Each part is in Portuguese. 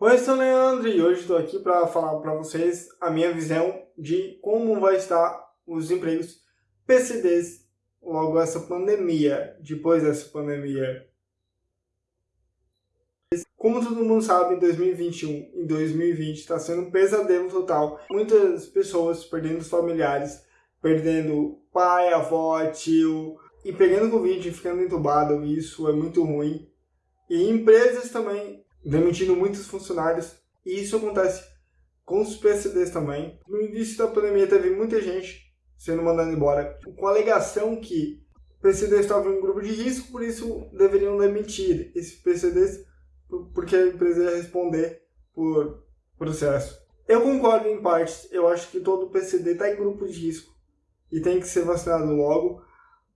Oi, eu sou o Leandro e hoje estou aqui para falar para vocês a minha visão de como vai estar os empregos PCDs logo essa pandemia, depois dessa pandemia. Como todo mundo sabe, em 2021 e 2020 está sendo um pesadelo total. Muitas pessoas perdendo os familiares, perdendo pai, avó, tio, e pegando Covid e ficando entubado, isso é muito ruim. E empresas também demitindo muitos funcionários, e isso acontece com os PCDs também. No início da pandemia teve muita gente sendo mandada embora, com a alegação que PCDs estavam em um grupo de risco, por isso deveriam demitir esses PCDs, porque a empresa ia responder por processo. Eu concordo em partes, eu acho que todo PCD está em grupo de risco e tem que ser vacinado logo,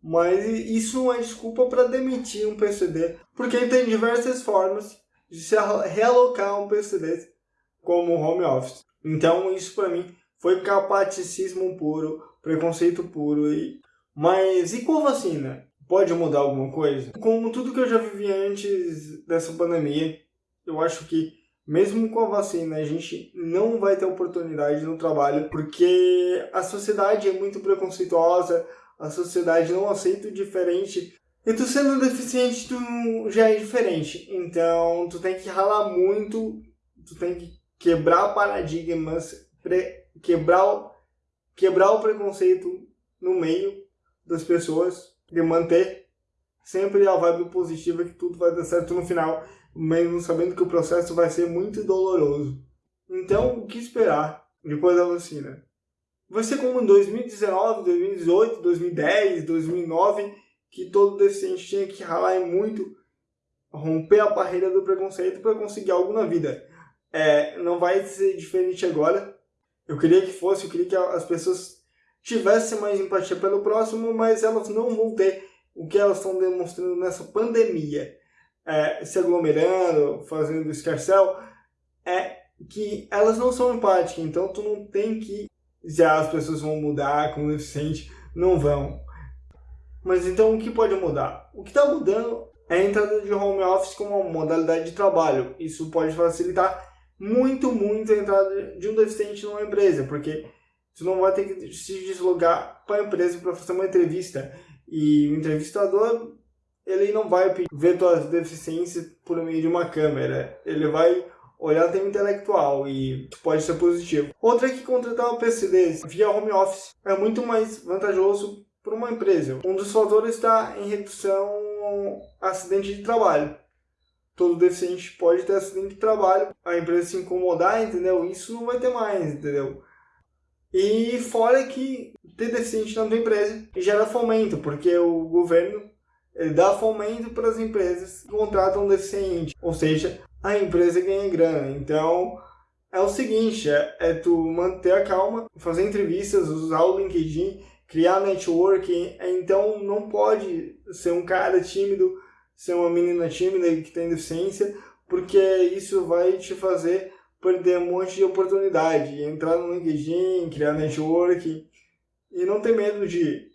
mas isso não é desculpa para demitir um PCD, porque tem diversas formas de se realocar um PCD como home office. Então isso para mim foi capaticismo puro, preconceito puro. E... Mas e com a vacina? Pode mudar alguma coisa? Como tudo que eu já vivi antes dessa pandemia, eu acho que mesmo com a vacina, a gente não vai ter oportunidade no trabalho, porque a sociedade é muito preconceituosa, a sociedade não aceita o diferente. E tu sendo deficiente, tu já é diferente. Então, tu tem que ralar muito, tu tem que quebrar paradigmas, quebrar, quebrar o preconceito no meio das pessoas, de manter sempre a vibe positiva que tudo vai dar certo no final, mesmo sabendo que o processo vai ser muito doloroso. Então, o que esperar depois da vacina? Vai ser como em 2019, 2018, 2010, 2009, que todo deficiente tinha que ralar muito, romper a barreira do preconceito para conseguir algo na vida. É, não vai ser diferente agora. Eu queria que fosse, eu queria que as pessoas tivessem mais empatia pelo próximo, mas elas não vão ter o que elas estão demonstrando nessa pandemia. É, se aglomerando, fazendo escarcel, é que elas não são empáticas, então tu não tem que já as pessoas vão mudar com o deficiente, não vão. Mas então o que pode mudar? O que está mudando é a entrada de home office como uma modalidade de trabalho. Isso pode facilitar muito, muito a entrada de um deficiente numa empresa, porque você não vai ter que se deslogar para a empresa para fazer uma entrevista. E o entrevistador, ele não vai ver suas deficiências por meio de uma câmera. Ele vai olhar tema intelectual e pode ser positivo. Outra é que contratar o PCD via home office é muito mais vantajoso para uma empresa. Um dos fatores está em redução acidente de trabalho. Todo deficiente pode ter acidente de trabalho, a empresa se incomodar, entendeu? Isso não vai ter mais, entendeu? E fora que ter deficiente na tua empresa gera fomento, porque o governo dá fomento para as empresas que contratam deficiente, ou seja, a empresa ganha grana. Então, é o seguinte, é, é tu manter a calma, fazer entrevistas, usar o LinkedIn, criar networking. Então, não pode ser um cara tímido, ser uma menina tímida que tem deficiência, porque isso vai te fazer perder um monte de oportunidade. Entrar no LinkedIn, criar networking e não ter medo de,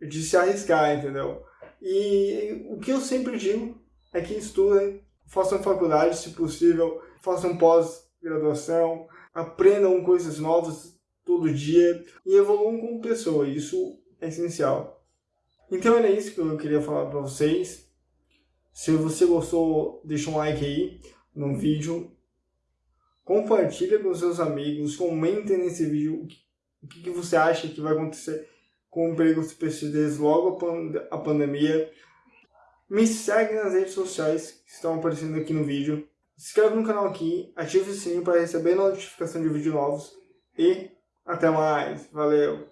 de se arriscar, entendeu? E o que eu sempre digo é que estudem, façam faculdade, se possível, façam pós-graduação, aprendam coisas novas todo dia e evoluam como pessoa. Isso é essencial. Então era isso que eu queria falar para vocês. Se você gostou, deixa um like aí no vídeo. Compartilha com seus amigos, comentem nesse vídeo o que, você acha que vai acontecer com o emprego dos PCDs logo a pandemia. Me segue nas redes sociais que estão aparecendo aqui no vídeo. Se inscreve no canal aqui, ative o sininho para receber notificação de vídeos novos. E até mais. Valeu!